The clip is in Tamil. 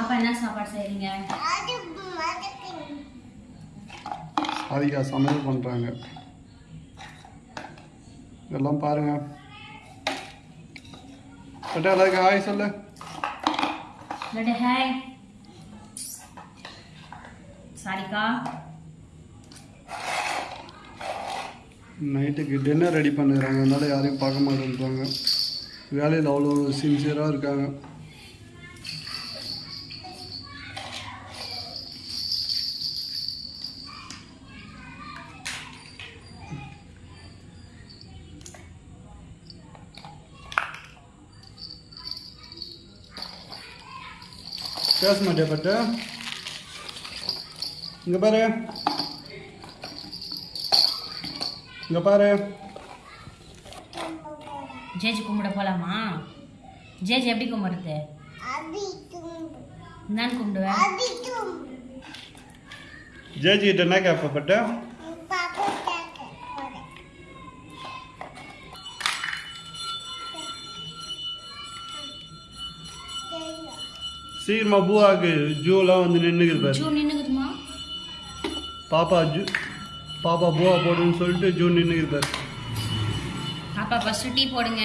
பாப்பா என்ன சாப்பாடு செய்றீங்க? சாதிகா சமையல் பண்ணுறாங்க இதெல்லாம் பாருங்க. பட்டா எல்லாருக்கும் ஹாய் சொல்லு. லட்டு ஹாய் சாரிக்கா நைட்டுக்கு டின்னர் ரெடி பண்ணுறாங்க. அதனால யாரையும் பார்க்க மாட்டேன்றாங்க. வேலையில் அவ்வளோ சின்சியராக இருக்காங்க. பேச மாட்டே பட்டு இங்கே பாரு இங்கே பாரு ஜேஜி கும்பிட போலாமா? ஜேஜி எப்படி கும்பிடுறது? நான் கும்பிடுவேன் ஜேஜி கிட்ட என்ன கேட்ப சீக்கிரமா பூவாக்கு ஜூலாம் வந்து நின்றுக்குது பாரு. ஜூ பாப்பா ஜூ பாப்பா பூவா போடுன்னு சொல்லிட்டு ஜூ நின்றுக்குது பாரு. பாப்பா ஃபர்ஸ்ட் டீ போடுங்க.